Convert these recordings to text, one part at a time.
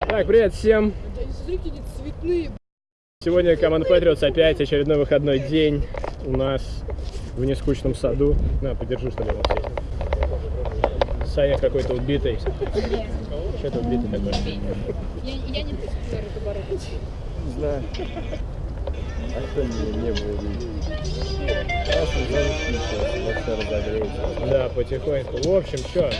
Так, привет всем. Сегодня команда Patriots опять очередной выходной день у нас в нескучном саду. На, подержи, что ли, вот здесь. Саня какой-то убитый. Что ты убитый такой? Я, я не хочу это бороться. Не знаю. А кто не, не был Красный зонтик сейчас, вообще разогреется. Да, потихоньку. В общем, что?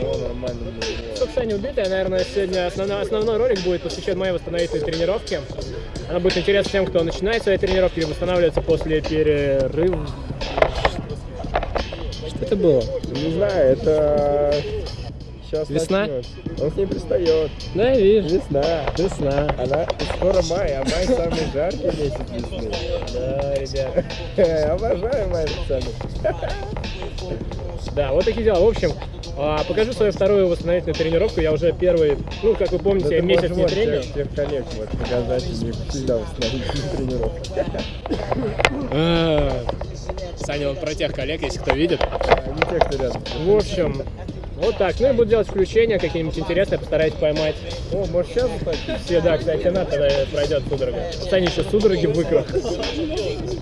О, нормально было. Чтобы Саня убитая, наверное, сегодня основной, основной ролик будет посвящен моей восстановительной тренировке. Она будет интересна тем, кто начинает свои тренировки или восстанавливается после перерыва. Что это было? Не знаю, это... Сейчас Весна? Он к ней пристает. Да, я вижу. Весна. Весна. Она скоро май, а май самый жаркий месяц весны. Да, ребят. Обожаю май пацаны. Да, вот такие дела. В общем, а, покажу свою вторую восстановительную тренировку. Я уже первый, ну, как вы помните, я месяц не тренил. Тех, тех коллег вот показать, них всегда восстановительные тренировки. А, Саня, он про тех коллег, если кто видит. А не те, кто рядом. В общем, вот так. Ну и буду делать включения какие-нибудь интересные, постараюсь поймать. О, может сейчас? Все, да, кстати, надо, когда пройдет судорога. Саня еще судороги выкрал.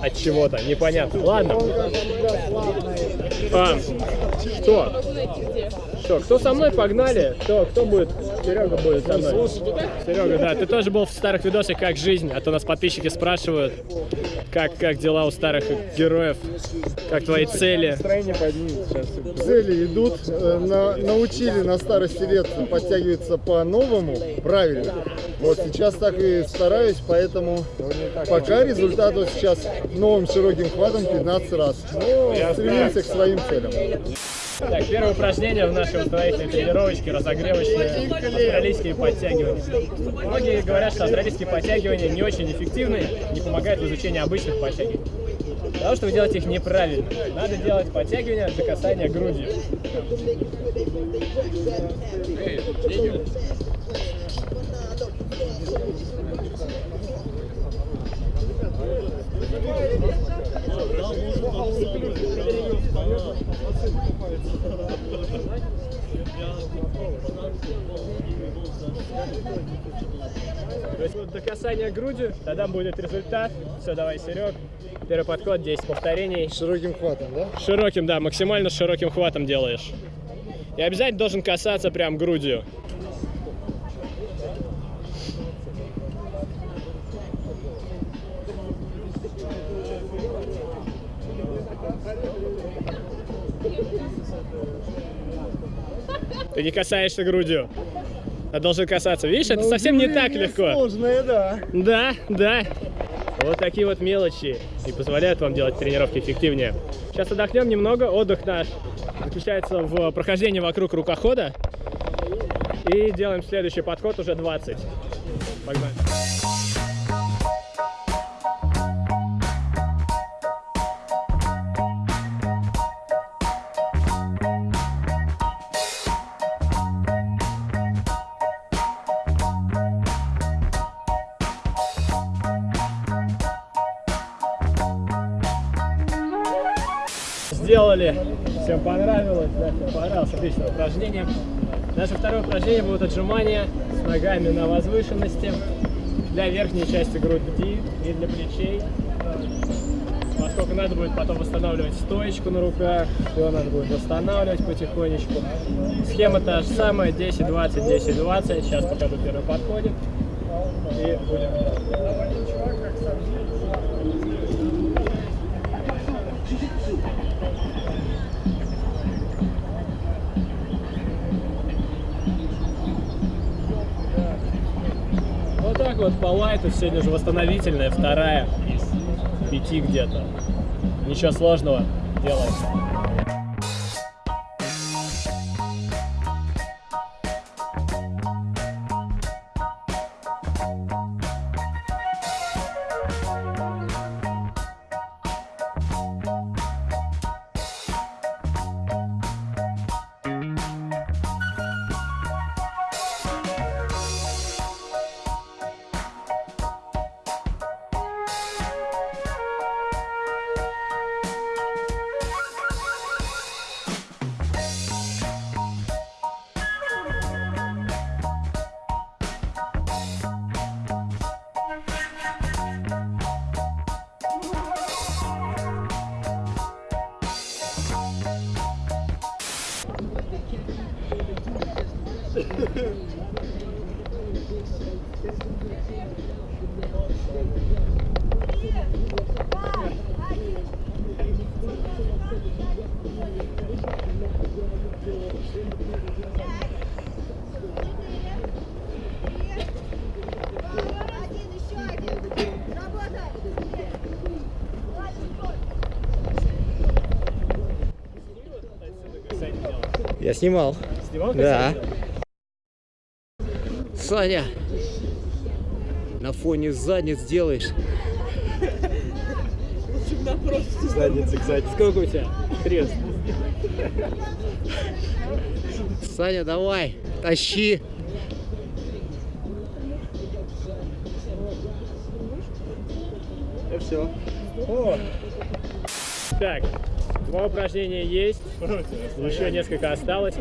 От чего-то, непонятно. Ладно. А, что? Что, кто со мной погнали? Кто, кто будет? Серега будет со мной. Серега, да, ты тоже был в старых видосах «Как жизнь», а то нас подписчики спрашивают, как, как дела у старых героев, как твои цели. Настроение поднимется сейчас. Цели идут, э, на- научили на старости лет подтягиваться по-новому, правильно. Вот сейчас так и стараюсь, поэтому пока результат вот сейчас новым широким хватом 15 раз. Но стремимся к своим целям. Так, первое упражнение в нашей восстановительной тренировочке, разогревочное, австралийские подтягивания. Многие говорят, что австралийские подтягивания не очень эффективны, не помогают в изучении обычных подтягиваний. Потому что вы делаете их неправильно. Надо делать подтягивания до касания есть до касания грудью, тогда будет результат. Все, давай, Серег. Первый подход, 10 повторений. Широким хватом, да? Широким, да, максимально широким хватом делаешь. И обязательно должен касаться прям грудью. Ты не касаешься грудью. А должен касаться. Видишь, это совсем не так легко. Сложное, да. Да, да. Вот такие вот мелочи и позволяют вам делать тренировки эффективнее. Сейчас отдохнем немного. Отдых наш заключается в прохождении вокруг рукохода. И делаем следующий подход уже 20. Погнали. Сделали. Всем понравилось, да, всем понравилось. Отличное упражнение. Наше второе упражнение будет отжимания с ногами на возвышенности для верхней части груди и для плечей. Поскольку надо будет потом восстанавливать стоечку на руках, все надо будет восстанавливать потихонечку. Схема та же самая, 10, 20, 10, 20. Сейчас покажу первый подходик. И будем Вот так вот по лайту сегодня же восстановительная, вторая из пяти где-то. Ничего сложного делаем. Я снимал. Снимал, Да. Делал? Саня, на фоне задниц делаешь. Задница, кстати. Сколько у тебя? Крест. Саня, давай, тащи. И все. О! Так, два упражнения есть, еще несколько осталось.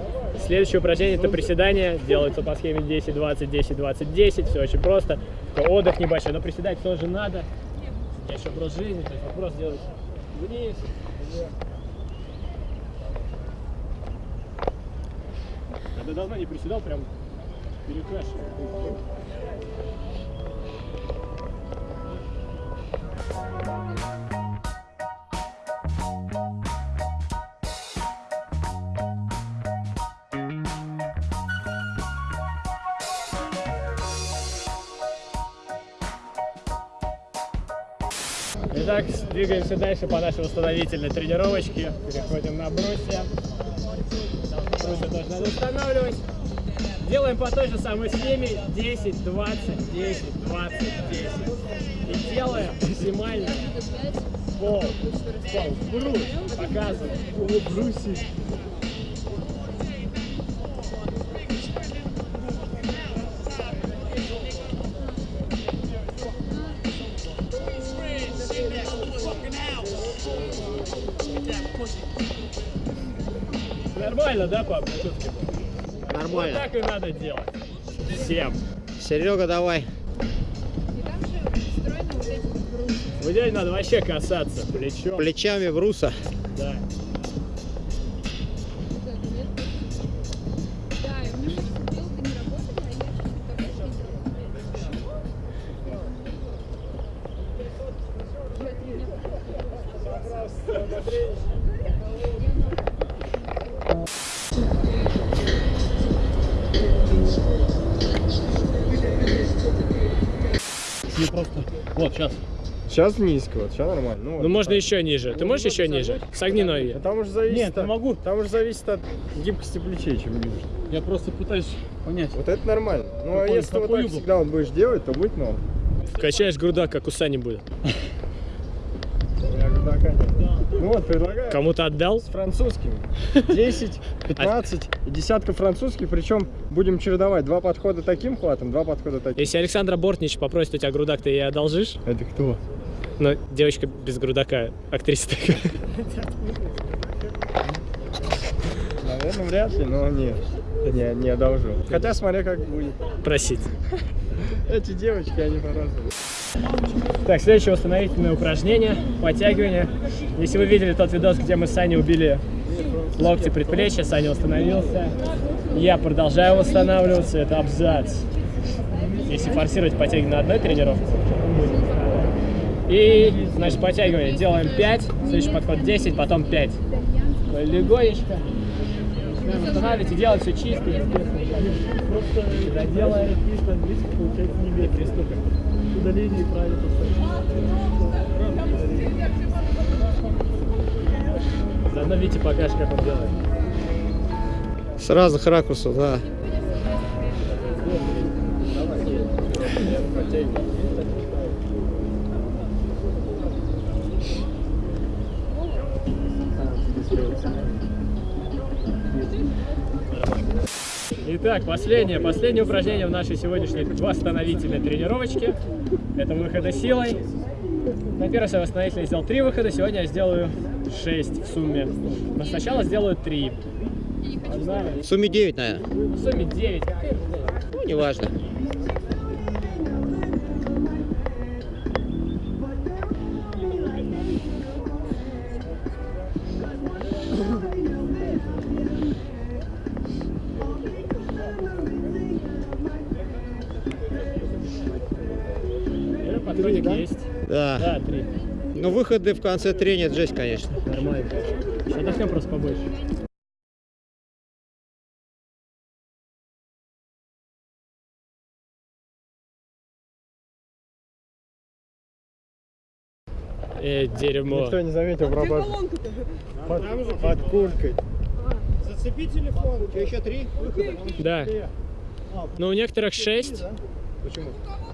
Следующее упражнение это приседание, делается по схеме 10, 20, 10, 20, 10, все очень просто. Только отдых небольшой, но приседать тоже надо. Я еще образ жизни, то есть вопрос делать вниз, вверх. Давно не приседал, прям перекашивал. Итак, двигаемся дальше по нашей восстановительной тренировочке. Переходим на брусья. Брусья тоже надо устанавливать. Делаем по той же самой схеме 10, 20, 10, 20, 10. И делаем максимально пол. Пол. Брус. Показываем. О, бруси. Нормально, да, пап? Тут Вот Нормально. так и надо делать. Всем. Серега, давай. И там же устроены вот. В идеале надо вообще касаться плечом. Плечами бруса. Да. Вот, сейчас. Сейчас низко, вот, сейчас нормально. Ну, Ну вот. можно еще ниже. Ты можешь еще ниже? Согни ноги. А Там уже зависит Нет, от, могу. Там уже зависит от гибкости плечей, чем ниже. Я просто пытаюсь понять. Вот это нормально. Ну а если вот так угол? всегда вот будешь делать, то будет норм. Качаешь грудак, как у Сани будет. Ну вот, предлагаю Кому-то отдал? с французскими. 10, 15 и десятка французских, причем будем чередовать. Два подхода таким хватом, два подхода таким. Если Александра Бортнич попросит у тебя грудак, ты ей одолжишь? Это кто? Ну, девочка без грудака, актриса такая. Наверное, вряд ли, но нет. Не, не одолжу. Хотя смотря как будет. Просить. Эти девочки, они по-разному. Так, следующее восстановительное упражнение. Подтягивание. Если вы видели тот видос, где мы с Саней убили локти предплечья, Саня восстановился. Я продолжаю восстанавливаться. Это абзац. Если форсировать подтягивание на одной тренировке, и, значит, подтягивание. Делаем 5, следующий подход 10, потом 5. Легонечко. И делать все чисто. Просто когда делаем, видите, получается не бей приступим. Удаление правильно Заодно Вите покажешь, как он делает. С разных ракурсов, да. Итак, последнее, последнее упражнение в нашей сегодняшней восстановительной тренировочке. Это выходы силой. На первый свой восстановительный сделал три выхода, сегодня я сделаю 6 в сумме. Но сначала сделаю 3. В сумме 9, наверное. В сумме 9. Ну, неважно. Три, да? есть? Да. Да, три. Ну выходы в конце трения жесть, конечно. Нормально. Отдохнем просто побольше. Э, дерьмо. Никто не заметил пробаж. Под, под курткой. Зацепи телефон. У тебя еще три выхода. Да. Но у некоторых 6. Почему?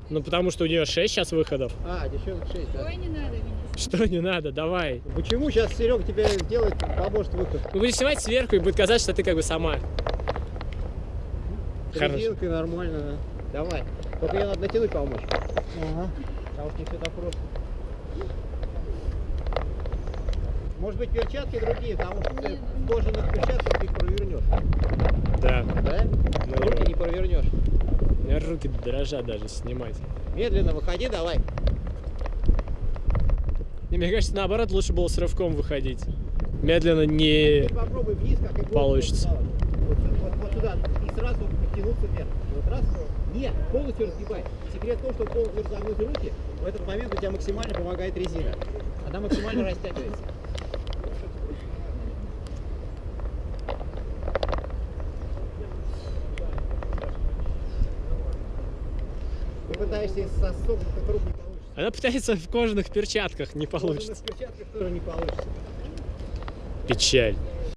Ну, потому что у нее 6 сейчас выходов. А, девчонок шесть, да. Ой, не надо меня. Что не надо, давай. Почему сейчас Серега тебе делает, поможет выход? Мы будем снимать сверху и будет казаться, что ты как бы сама. Хорошо. Резинкой нормально, да. Давай. Только ее надо натянуть помочь. Ага. Потому что не все так просто. Может быть перчатки другие, потому что ты в кожаных перчатках их провернешь. Да. Да? Ну, Руки не провернешь. У меня руки дрожат даже снимать. Медленно выходи, давай. И мне кажется, наоборот, лучше было с рывком выходить. Медленно не... Теперь попробуй вниз, как и голову Получится. Вот, вот, вот сюда. И сразу подтянуться вверх. Вот раз. Нет, полностью разгибай. Секрет в том, что полностью разогнуть руки. В этот момент у тебя максимально помогает резина. Она максимально растягивается. Пытаешься из сосокнутых рук не получится. Она пытается в кожаных перчатках, не В получится. перчатках тоже не получится. Печаль.